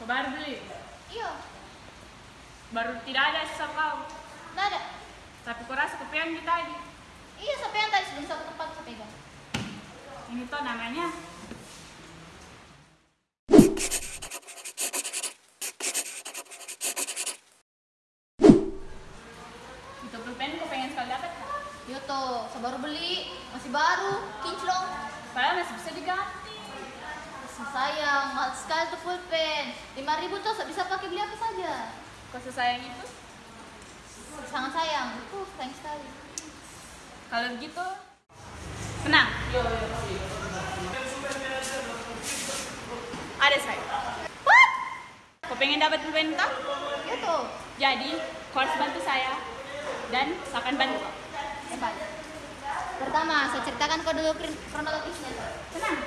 Kau baru beli. Iya, Baru tidak ada sisa kau. tidak ada. Tapi kau rasa kepeang di tadi. Iya, sampai yang tadi sebelum satu tempat pegang. Ini tuh namanya. Itu pulpen kau pengen sekali dapat kan? Iya tuh, baru beli, masih baru, kinclong. Padahal masih bisa diganti. Sayang, sekali tuh pulpen. 5000 tuh bisa pakai beli apa saja. Kau sesayang itu? Sangat sayang, itu sayang sekali. Kalau begitu, tenang. Ada saya. What? Kau pengen dapat pulpen? Iya tuh. Jadi, kau harus bantu saya dan saya akan bantu kau. Hebat. Pertama, saya ceritakan kau dulu kron- kronologisnya. Tenang.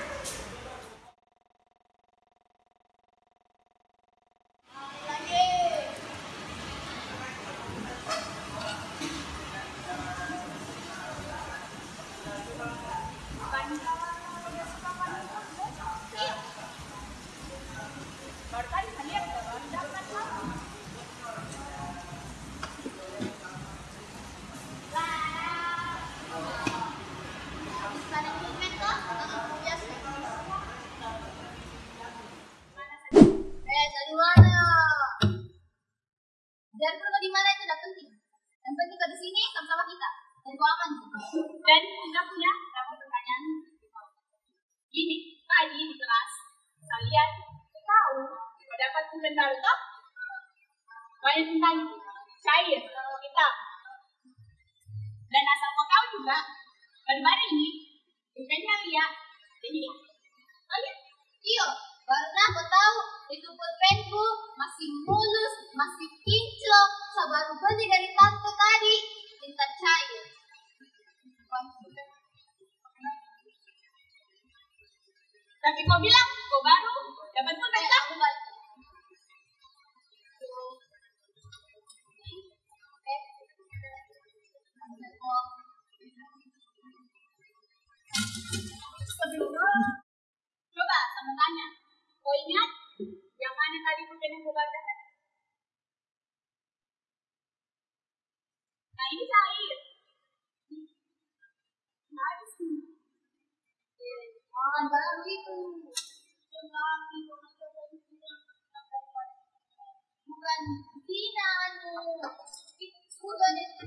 Eh, dari mana? Dan perlu di mana itu tidak penting. Yang penting kau di sini sama-sama kita. Dan kau aman. Dan kita punya dapat pertanyaan. Gini, tadi di kelas kalian tahu kau dapat pulpen baru toh? Banyak tentang. Cair, kita. Dan asal kau tahu juga, baru-baru ini pulpennya lihat. Jadi, kalian Iya, karena aku tahu itu pulpenku masih mulus, masih kinclong. Baru beli dari tante tadi. Minta cair. tapi kau bilang kau baru dapat pulpen Eh, toh? aku Nah ini cair. Nah, di sini. Bukan baru itu. Bukan Tina anu. Udah di tidak ada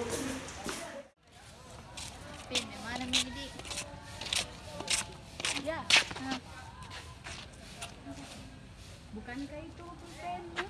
Pin, yang mana nih Didi? Ya, Hah? bukankah itu pulpenmu?